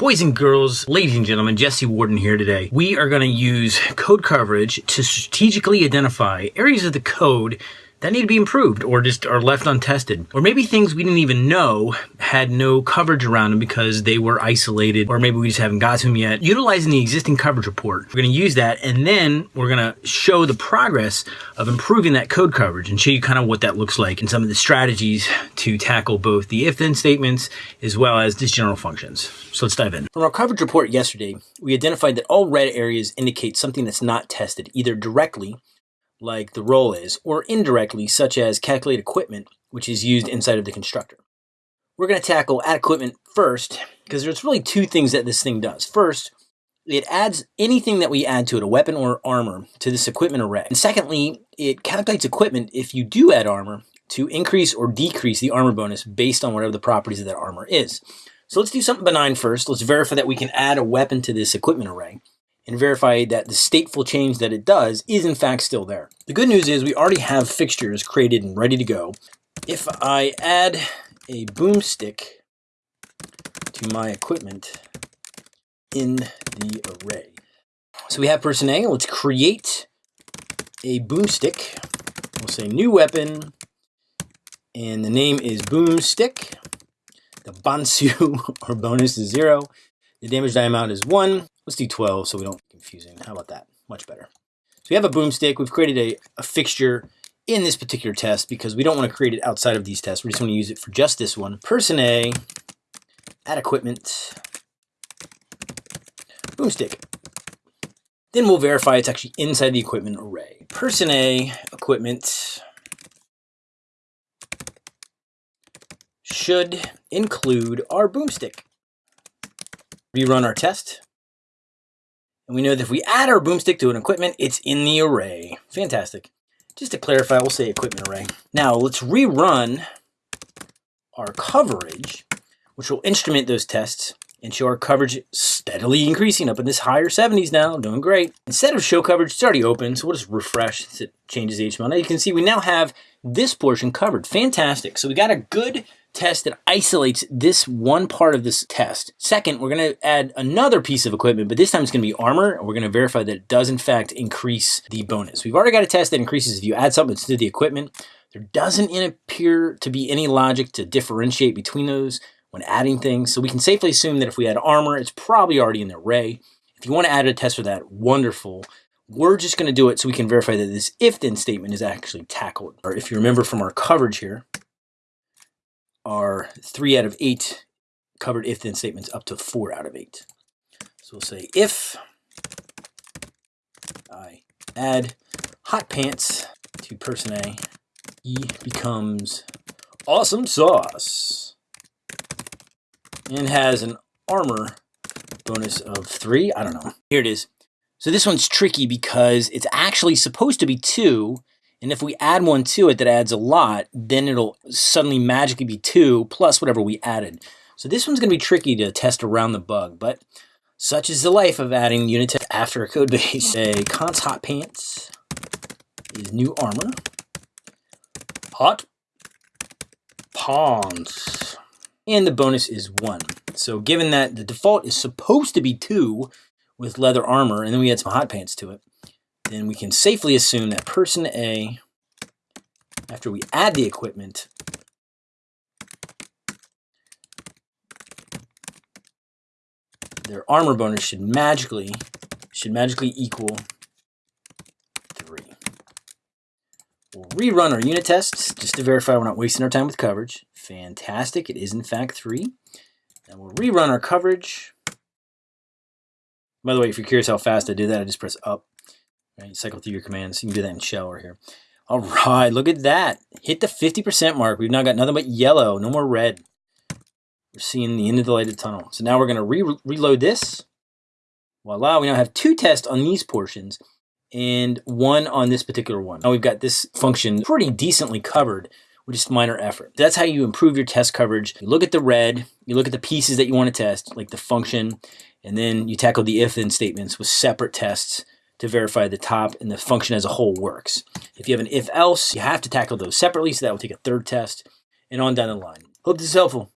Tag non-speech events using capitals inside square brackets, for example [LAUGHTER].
Boys and girls, ladies and gentlemen, Jesse Warden here today. We are going to use code coverage to strategically identify areas of the code that need to be improved or just are left untested. Or maybe things we didn't even know had no coverage around them because they were isolated or maybe we just haven't got to them yet. Utilizing the existing coverage report, we're going to use that and then we're going to show the progress of improving that code coverage and show you kind of what that looks like and some of the strategies to tackle both the if-then statements as well as just general functions. So let's dive in. From our coverage report yesterday, we identified that all red areas indicate something that's not tested either directly like the role is, or indirectly, such as calculate equipment, which is used inside of the constructor. We're going to tackle add equipment first, because there's really two things that this thing does. First, it adds anything that we add to it, a weapon or armor, to this equipment array. And secondly, it calculates equipment if you do add armor to increase or decrease the armor bonus based on whatever the properties of that armor is. So let's do something benign first. Let's verify that we can add a weapon to this equipment array and verify that the stateful change that it does is in fact still there. The good news is we already have fixtures created and ready to go. If I add a boomstick to my equipment in the array. So we have person A, let's create a boomstick. We'll say new weapon, and the name is boomstick. The Bansu [LAUGHS] or bonus is zero. The damage die amount is one. Let's do 12 so we don't confusing. How about that? Much better. So we have a boomstick. We've created a, a fixture in this particular test because we don't want to create it outside of these tests. We just want to use it for just this one. Person A, add equipment, boomstick. Then we'll verify it's actually inside the equipment array. Person A, equipment, should include our boomstick. Rerun our test. And we know that if we add our boomstick to an equipment, it's in the array. Fantastic. Just to clarify, we'll say equipment array. Now let's rerun our coverage, which will instrument those tests and show our coverage steadily increasing up in this higher 70s now, doing great. Instead of show coverage, it's already open, so we'll just refresh since it changes the HTML. Now you can see we now have this portion covered. Fantastic. So we got a good test that isolates this one part of this test. Second, we're going to add another piece of equipment, but this time it's going to be armor. And we're going to verify that it does in fact increase the bonus. We've already got a test that increases if you add something to the equipment. There doesn't appear to be any logic to differentiate between those when adding things. So we can safely assume that if we add armor, it's probably already in the array. If you want to add a test for that, wonderful. We're just going to do it so we can verify that this if-then statement is actually tackled. Or if you remember from our coverage here, are three out of eight covered if then statements up to four out of eight. So we'll say if I add hot pants to person A, E becomes awesome sauce and has an armor bonus of three. I don't know. Here it is. So this one's tricky because it's actually supposed to be two, and if we add one to it that adds a lot, then it'll suddenly magically be two plus whatever we added. So this one's going to be tricky to test around the bug, but such is the life of adding unit tests after a code base. Say const hot pants is new armor. Hot pawns. And the bonus is one. So given that the default is supposed to be two with leather armor, and then we add some hot pants to it, then we can safely assume that person A, after we add the equipment, their armor bonus should magically should magically equal three. We'll rerun our unit tests just to verify we're not wasting our time with coverage. Fantastic, it is in fact three. And we'll rerun our coverage. By the way, if you're curious how fast I do that, I just press up Right, cycle through your commands. You can do that in shell right here. All right, look at that. Hit the 50% mark. We've now got nothing but yellow, no more red. We're seeing the end of the lighted tunnel. So now we're going to re reload this. Voila, we now have two tests on these portions and one on this particular one. Now we've got this function pretty decently covered with just minor effort. That's how you improve your test coverage. You look at the red, you look at the pieces that you want to test, like the function, and then you tackle the if-then statements with separate tests to verify the top and the function as a whole works. If you have an if-else, you have to tackle those separately, so that will take a third test, and on down the line. Hope this is helpful.